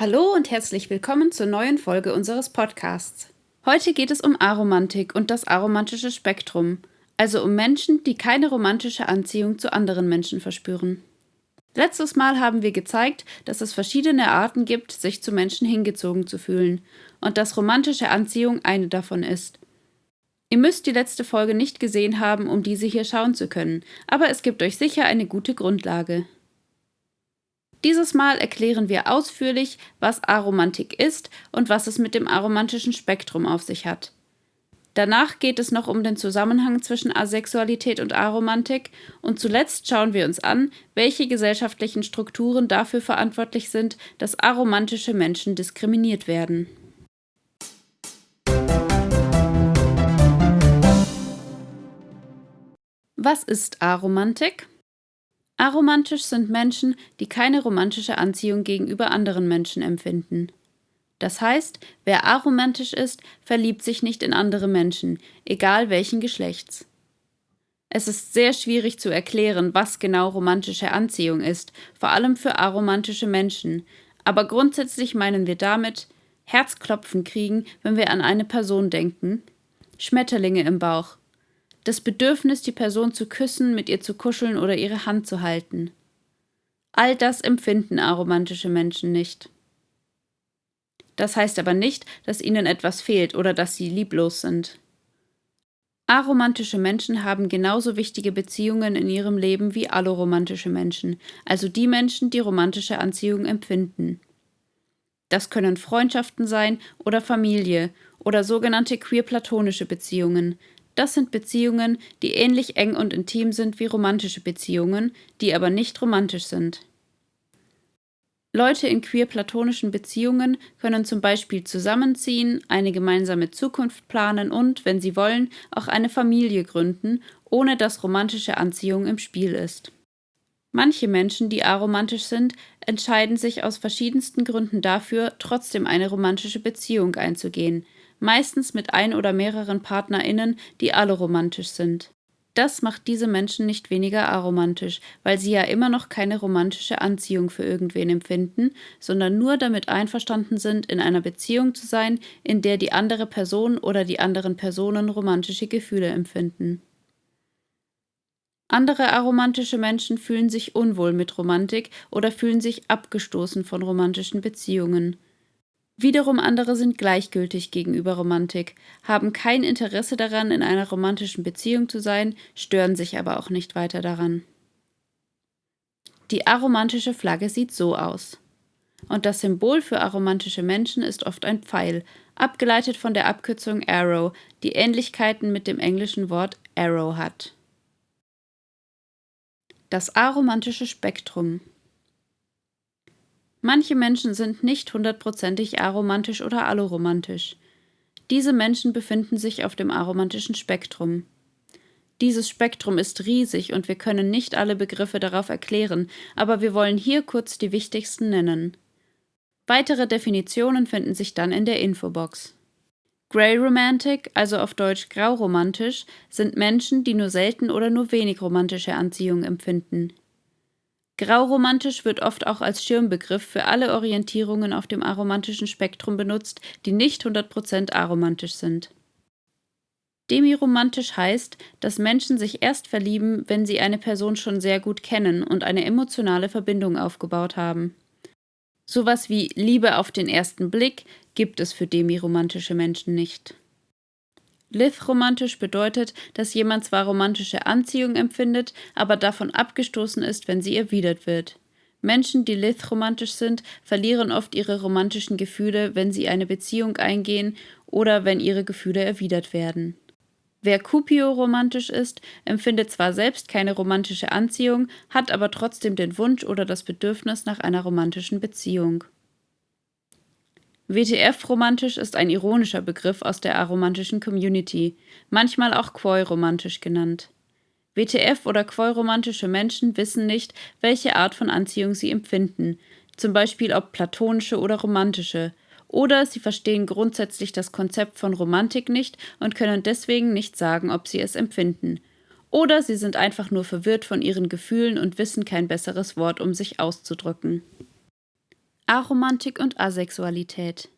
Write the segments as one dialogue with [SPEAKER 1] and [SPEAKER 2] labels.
[SPEAKER 1] Hallo und herzlich willkommen zur neuen Folge unseres Podcasts. Heute geht es um Aromantik und das aromantische Spektrum, also um Menschen, die keine romantische Anziehung zu anderen Menschen verspüren. Letztes Mal haben wir gezeigt, dass es verschiedene Arten gibt, sich zu Menschen hingezogen zu fühlen und dass romantische Anziehung eine davon ist. Ihr müsst die letzte Folge nicht gesehen haben, um diese hier schauen zu können, aber es gibt euch sicher eine gute Grundlage. Dieses Mal erklären wir ausführlich, was Aromantik ist und was es mit dem aromantischen Spektrum auf sich hat. Danach geht es noch um den Zusammenhang zwischen Asexualität und Aromantik und zuletzt schauen wir uns an, welche gesellschaftlichen Strukturen dafür verantwortlich sind, dass aromantische Menschen diskriminiert werden. Was ist Aromantik? Aromantisch sind Menschen, die keine romantische Anziehung gegenüber anderen Menschen empfinden. Das heißt, wer aromantisch ist, verliebt sich nicht in andere Menschen, egal welchen Geschlechts. Es ist sehr schwierig zu erklären, was genau romantische Anziehung ist, vor allem für aromantische Menschen, aber grundsätzlich meinen wir damit Herzklopfen kriegen, wenn wir an eine Person denken, Schmetterlinge im Bauch, das Bedürfnis, die Person zu küssen, mit ihr zu kuscheln oder ihre Hand zu halten. All das empfinden aromantische Menschen nicht. Das heißt aber nicht, dass ihnen etwas fehlt oder dass sie lieblos sind. Aromantische Menschen haben genauso wichtige Beziehungen in ihrem Leben wie alloromantische Menschen, also die Menschen, die romantische Anziehung empfinden. Das können Freundschaften sein oder Familie oder sogenannte queer-platonische Beziehungen, das sind Beziehungen, die ähnlich eng und intim sind wie romantische Beziehungen, die aber nicht romantisch sind. Leute in queer-platonischen Beziehungen können zum Beispiel zusammenziehen, eine gemeinsame Zukunft planen und, wenn sie wollen, auch eine Familie gründen, ohne dass romantische Anziehung im Spiel ist. Manche Menschen, die aromantisch sind, entscheiden sich aus verschiedensten Gründen dafür, trotzdem eine romantische Beziehung einzugehen, meistens mit ein oder mehreren PartnerInnen, die alle romantisch sind. Das macht diese Menschen nicht weniger aromantisch, weil sie ja immer noch keine romantische Anziehung für irgendwen empfinden, sondern nur damit einverstanden sind, in einer Beziehung zu sein, in der die andere Person oder die anderen Personen romantische Gefühle empfinden. Andere aromantische Menschen fühlen sich unwohl mit Romantik oder fühlen sich abgestoßen von romantischen Beziehungen. Wiederum andere sind gleichgültig gegenüber Romantik, haben kein Interesse daran, in einer romantischen Beziehung zu sein, stören sich aber auch nicht weiter daran. Die aromantische Flagge sieht so aus. Und das Symbol für aromantische Menschen ist oft ein Pfeil, abgeleitet von der Abkürzung Arrow, die Ähnlichkeiten mit dem englischen Wort Arrow hat. Das aromantische Spektrum Manche Menschen sind nicht hundertprozentig aromantisch oder alloromantisch. Diese Menschen befinden sich auf dem aromantischen Spektrum. Dieses Spektrum ist riesig und wir können nicht alle Begriffe darauf erklären, aber wir wollen hier kurz die wichtigsten nennen. Weitere Definitionen finden sich dann in der Infobox. Grey Romantic, also auf Deutsch grauromantisch, sind Menschen, die nur selten oder nur wenig romantische Anziehung empfinden. Grauromantisch wird oft auch als Schirmbegriff für alle Orientierungen auf dem aromantischen Spektrum benutzt, die nicht 100% aromantisch sind. Demiromantisch heißt, dass Menschen sich erst verlieben, wenn sie eine Person schon sehr gut kennen und eine emotionale Verbindung aufgebaut haben. Sowas wie Liebe auf den ersten Blick gibt es für demiromantische Menschen nicht. Lith-romantisch bedeutet, dass jemand zwar romantische Anziehung empfindet, aber davon abgestoßen ist, wenn sie erwidert wird. Menschen, die Lith-romantisch sind, verlieren oft ihre romantischen Gefühle, wenn sie eine Beziehung eingehen oder wenn ihre Gefühle erwidert werden. Wer Cupio-romantisch ist, empfindet zwar selbst keine romantische Anziehung, hat aber trotzdem den Wunsch oder das Bedürfnis nach einer romantischen Beziehung. WTF-romantisch ist ein ironischer Begriff aus der aromantischen Community, manchmal auch Quoi-romantisch genannt. WTF- oder Quoi-romantische Menschen wissen nicht, welche Art von Anziehung sie empfinden, zum Beispiel ob platonische oder romantische, oder sie verstehen grundsätzlich das Konzept von Romantik nicht und können deswegen nicht sagen, ob sie es empfinden. Oder sie sind einfach nur verwirrt von ihren Gefühlen und wissen kein besseres Wort, um sich auszudrücken. Aromantik und Asexualität.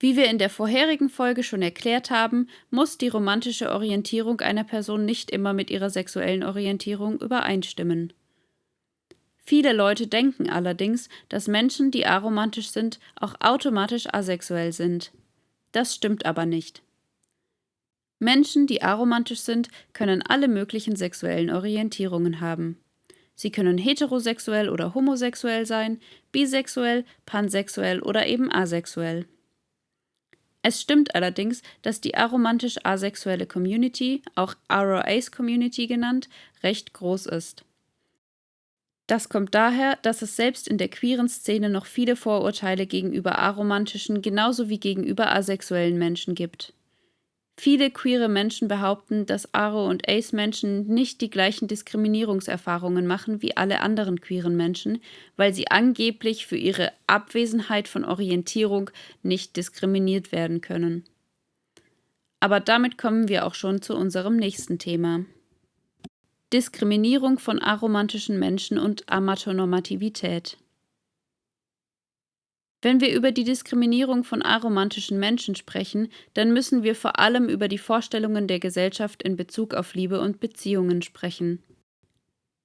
[SPEAKER 1] Wie wir in der vorherigen Folge schon erklärt haben, muss die romantische Orientierung einer Person nicht immer mit ihrer sexuellen Orientierung übereinstimmen. Viele Leute denken allerdings, dass Menschen, die aromantisch sind, auch automatisch asexuell sind. Das stimmt aber nicht. Menschen, die aromantisch sind, können alle möglichen sexuellen Orientierungen haben. Sie können heterosexuell oder homosexuell sein, bisexuell, pansexuell oder eben asexuell. Es stimmt allerdings, dass die aromantisch asexuelle Community, auch Aro-Ace Community genannt, recht groß ist. Das kommt daher, dass es selbst in der queeren Szene noch viele Vorurteile gegenüber aromantischen genauso wie gegenüber asexuellen Menschen gibt. Viele queere Menschen behaupten, dass Aro- und Ace-Menschen nicht die gleichen Diskriminierungserfahrungen machen wie alle anderen queeren Menschen, weil sie angeblich für ihre Abwesenheit von Orientierung nicht diskriminiert werden können. Aber damit kommen wir auch schon zu unserem nächsten Thema. Diskriminierung von aromantischen Menschen und Amatonormativität. Wenn wir über die Diskriminierung von aromantischen Menschen sprechen, dann müssen wir vor allem über die Vorstellungen der Gesellschaft in Bezug auf Liebe und Beziehungen sprechen.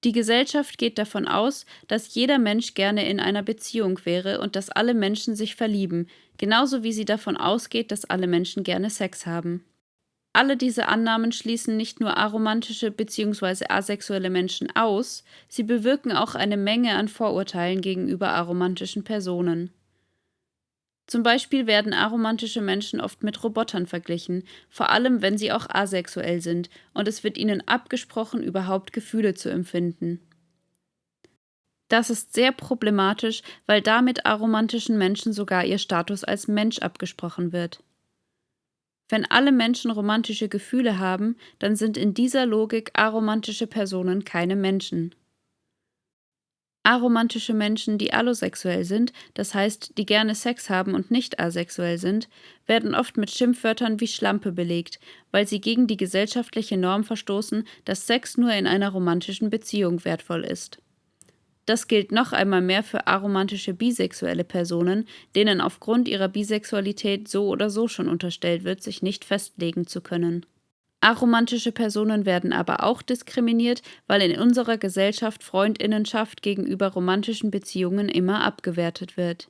[SPEAKER 1] Die Gesellschaft geht davon aus, dass jeder Mensch gerne in einer Beziehung wäre und dass alle Menschen sich verlieben, genauso wie sie davon ausgeht, dass alle Menschen gerne Sex haben. Alle diese Annahmen schließen nicht nur aromantische bzw. asexuelle Menschen aus, sie bewirken auch eine Menge an Vorurteilen gegenüber aromantischen Personen. Zum Beispiel werden aromantische Menschen oft mit Robotern verglichen, vor allem wenn sie auch asexuell sind, und es wird ihnen abgesprochen, überhaupt Gefühle zu empfinden. Das ist sehr problematisch, weil damit aromantischen Menschen sogar ihr Status als Mensch abgesprochen wird. Wenn alle Menschen romantische Gefühle haben, dann sind in dieser Logik aromantische Personen keine Menschen. Aromantische Menschen, die allosexuell sind, das heißt, die gerne Sex haben und nicht asexuell sind, werden oft mit Schimpfwörtern wie Schlampe belegt, weil sie gegen die gesellschaftliche Norm verstoßen, dass Sex nur in einer romantischen Beziehung wertvoll ist. Das gilt noch einmal mehr für aromantische bisexuelle Personen, denen aufgrund ihrer Bisexualität so oder so schon unterstellt wird, sich nicht festlegen zu können. Aromantische Personen werden aber auch diskriminiert, weil in unserer Gesellschaft Freundinnenschaft gegenüber romantischen Beziehungen immer abgewertet wird.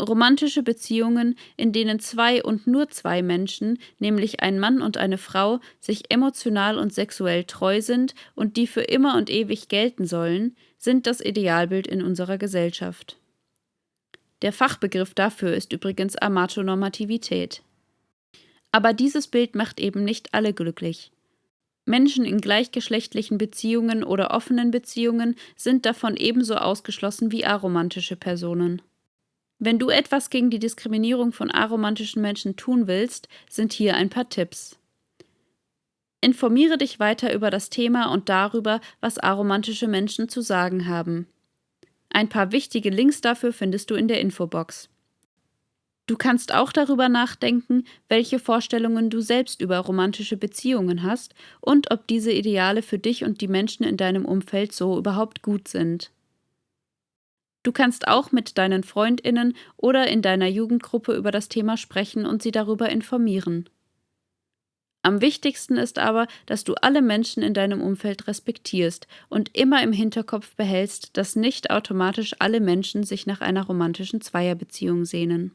[SPEAKER 1] Romantische Beziehungen, in denen zwei und nur zwei Menschen, nämlich ein Mann und eine Frau, sich emotional und sexuell treu sind und die für immer und ewig gelten sollen, sind das Idealbild in unserer Gesellschaft. Der Fachbegriff dafür ist übrigens Amatonormativität. Aber dieses Bild macht eben nicht alle glücklich. Menschen in gleichgeschlechtlichen Beziehungen oder offenen Beziehungen sind davon ebenso ausgeschlossen wie aromantische Personen. Wenn du etwas gegen die Diskriminierung von aromantischen Menschen tun willst, sind hier ein paar Tipps. Informiere dich weiter über das Thema und darüber, was aromantische Menschen zu sagen haben. Ein paar wichtige Links dafür findest du in der Infobox. Du kannst auch darüber nachdenken, welche Vorstellungen du selbst über romantische Beziehungen hast und ob diese Ideale für dich und die Menschen in deinem Umfeld so überhaupt gut sind. Du kannst auch mit deinen Freundinnen oder in deiner Jugendgruppe über das Thema sprechen und sie darüber informieren. Am wichtigsten ist aber, dass du alle Menschen in deinem Umfeld respektierst und immer im Hinterkopf behältst, dass nicht automatisch alle Menschen sich nach einer romantischen Zweierbeziehung sehnen.